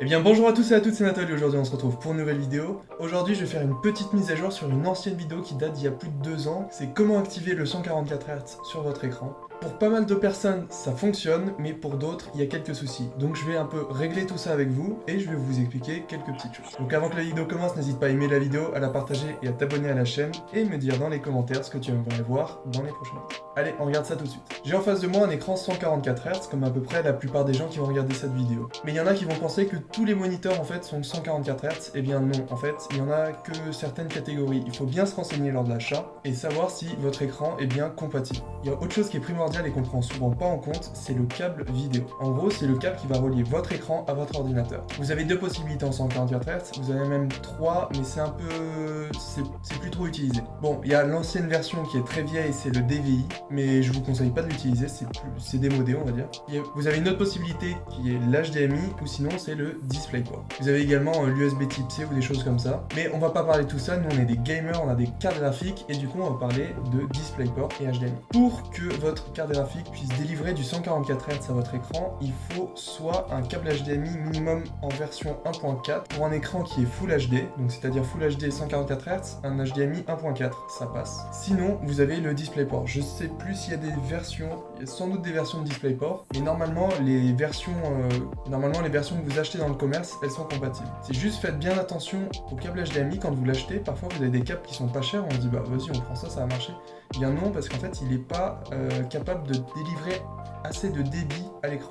Eh bien bonjour à tous et à toutes, c'est Nathalie, aujourd'hui on se retrouve pour une nouvelle vidéo. Aujourd'hui je vais faire une petite mise à jour sur une ancienne vidéo qui date d'il y a plus de deux ans. C'est comment activer le 144 Hz sur votre écran. Pour pas mal de personnes, ça fonctionne, mais pour d'autres, il y a quelques soucis. Donc je vais un peu régler tout ça avec vous, et je vais vous expliquer quelques petites choses. Donc avant que la vidéo commence, n'hésite pas à aimer la vidéo, à la partager et à t'abonner à la chaîne, et me dire dans les commentaires ce que tu aimerais voir dans les prochaines vidéos. Allez, on regarde ça tout de suite. J'ai en face de moi un écran 144 Hz, comme à peu près la plupart des gens qui vont regarder cette vidéo. Mais il y en a qui vont penser que tous les moniteurs en fait sont 144 Hz, et bien non, en fait, il y en a que certaines catégories. Il faut bien se renseigner lors de l'achat, et savoir si votre écran est bien compatible. Il y a autre chose qui est primordiale et qu'on prend souvent pas en compte, c'est le câble vidéo. En gros, c'est le câble qui va relier votre écran à votre ordinateur. Vous avez deux possibilités en 144 Hz, vous avez même trois, mais c'est un peu... c'est plus trop utilisé. Bon, il y a l'ancienne version qui est très vieille, c'est le DVI, mais je vous conseille pas de l'utiliser, c'est démodé, on va dire. vous avez une autre possibilité qui est l'HDMI, ou sinon c'est le DisplayPort. Vous avez également l'USB Type C ou des choses comme ça, mais on va pas parler de tout ça, nous on est des gamers, on a des cartes graphiques, et du coup on va parler de DisplayPort et HDMI. Pour que votre graphique puisse délivrer du 144 Hz à votre écran, il faut soit un câble HDMI minimum en version 1.4 pour un écran qui est Full HD, donc c'est-à-dire Full HD 144 Hz, un HDMI 1.4, ça passe. Sinon, vous avez le DisplayPort. Je sais plus s'il y a des versions, il y a sans doute des versions de DisplayPort, mais normalement les versions, euh, normalement les versions que vous achetez dans le commerce, elles sont compatibles. C'est juste faites bien attention au câble HDMI quand vous l'achetez. Parfois vous avez des câbles qui sont pas chers, on dit bah vas-y on prend ça, ça va marcher. Eh bien non, parce qu'en fait il n'est pas euh, capable de délivrer assez de débit à l'écran.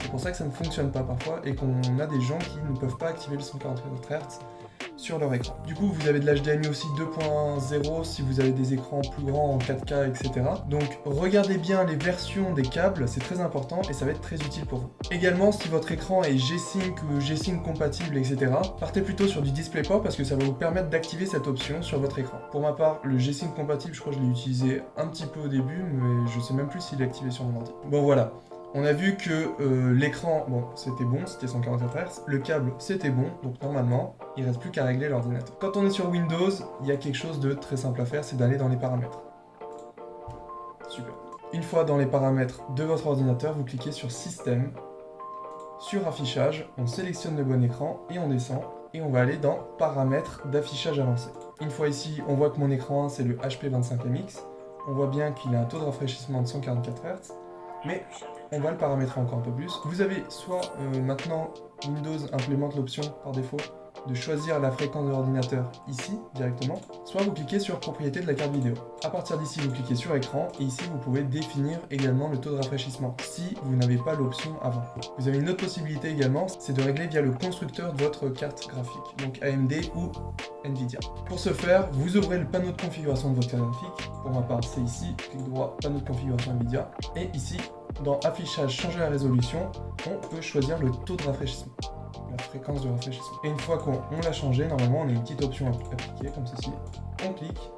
C'est pour ça que ça ne fonctionne pas parfois et qu'on a des gens qui ne peuvent pas activer le 144 Hz sur leur écran. Du coup, vous avez de l'HDMI aussi 2.0 si vous avez des écrans plus grands en 4K, etc. Donc, regardez bien les versions des câbles, c'est très important et ça va être très utile pour vous. Également, si votre écran est G-Sync ou G-Sync compatible, etc., partez plutôt sur du DisplayPort parce que ça va vous permettre d'activer cette option sur votre écran. Pour ma part, le G-Sync compatible, je crois que je l'ai utilisé un petit peu au début, mais je sais même plus s'il est activé sur mon ordi. Bon, voilà. On a vu que euh, l'écran, bon, c'était bon, c'était 144 Hz, le câble, c'était bon, donc normalement, il reste plus qu'à régler l'ordinateur. Quand on est sur Windows, il y a quelque chose de très simple à faire, c'est d'aller dans les paramètres. Super. Une fois dans les paramètres de votre ordinateur, vous cliquez sur Système, sur Affichage, on sélectionne le bon écran et on descend, et on va aller dans Paramètres d'affichage avancé. Une fois ici, on voit que mon écran c'est le HP25MX, on voit bien qu'il a un taux de rafraîchissement de 144 Hz, mais on va le paramétrer encore un peu plus. Vous avez soit euh, maintenant Windows implémente l'option par défaut de choisir la fréquence de l'ordinateur ici directement, soit vous cliquez sur propriété de la carte vidéo. À partir d'ici, vous cliquez sur écran et ici vous pouvez définir également le taux de rafraîchissement si vous n'avez pas l'option avant. Vous avez une autre possibilité également, c'est de régler via le constructeur de votre carte graphique, donc AMD ou Nvidia. Pour ce faire, vous ouvrez le panneau de configuration de votre carte graphique. Pour ma part, c'est ici, clic droit, panneau de configuration Nvidia. Et ici, dans affichage, changer la résolution, on peut choisir le taux de rafraîchissement la fréquence de rafraîchissement. Et une fois qu'on l'a changé, normalement on a une petite option appliquée comme ceci. On clique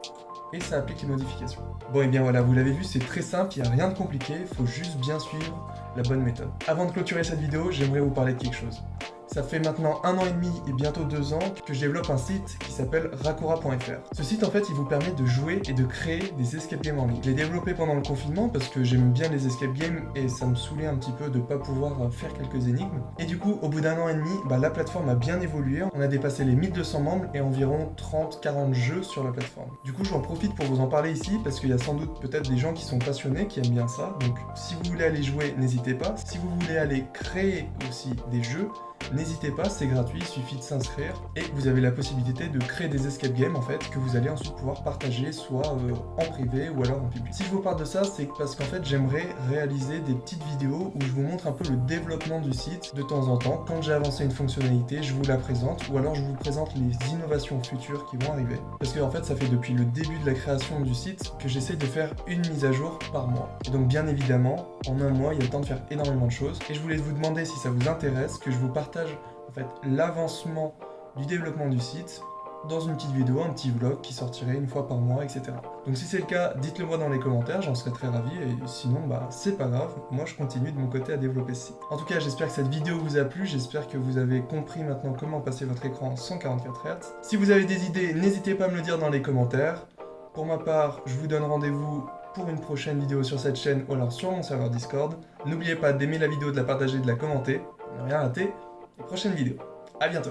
et ça applique les modifications. Bon et bien voilà, vous l'avez vu, c'est très simple, il n'y a rien de compliqué, il faut juste bien suivre la bonne méthode. Avant de clôturer cette vidéo, j'aimerais vous parler de quelque chose. Ça fait maintenant un an et demi et bientôt deux ans que je développe un site qui s'appelle Rakura.fr. Ce site en fait il vous permet de jouer et de créer des escape games en ligne. Je l'ai développé pendant le confinement parce que j'aime bien les escape games et ça me saoulait un petit peu de pas pouvoir faire quelques énigmes. Et du coup au bout d'un an et demi, bah, la plateforme a bien évolué. On a dépassé les 1200 membres et environ 30-40 jeux sur la plateforme. Du coup j'en profite pour vous en parler ici parce qu'il y a sans doute peut-être des gens qui sont passionnés, qui aiment bien ça. Donc si vous voulez aller jouer, n'hésitez pas. Si vous voulez aller créer aussi des jeux, N'hésitez pas, c'est gratuit, il suffit de s'inscrire et vous avez la possibilité de créer des escape games en fait que vous allez ensuite pouvoir partager soit euh, en privé ou alors en public. Si je vous parle de ça, c'est parce qu'en fait j'aimerais réaliser des petites vidéos où je vous montre un peu le développement du site de temps en temps. Quand j'ai avancé une fonctionnalité, je vous la présente ou alors je vous présente les innovations futures qui vont arriver. Parce que fait ça fait depuis le début de la création du site que j'essaie de faire une mise à jour par mois. Et donc bien évidemment, en un mois, il y a le temps de faire énormément de choses. Et je voulais vous demander si ça vous intéresse que je vous partage en fait l'avancement du développement du site dans une petite vidéo, un petit vlog qui sortirait une fois par mois, etc. Donc si c'est le cas, dites-le moi dans les commentaires, j'en serais très ravi, et sinon, bah c'est pas grave, moi je continue de mon côté à développer ce site. En tout cas, j'espère que cette vidéo vous a plu, j'espère que vous avez compris maintenant comment passer votre écran 144 Hz. Si vous avez des idées, n'hésitez pas à me le dire dans les commentaires. Pour ma part, je vous donne rendez-vous pour une prochaine vidéo sur cette chaîne ou alors sur mon serveur Discord. N'oubliez pas d'aimer la vidéo, de la partager, de la commenter, ne rien rater. Les prochaines vidéos. A bientôt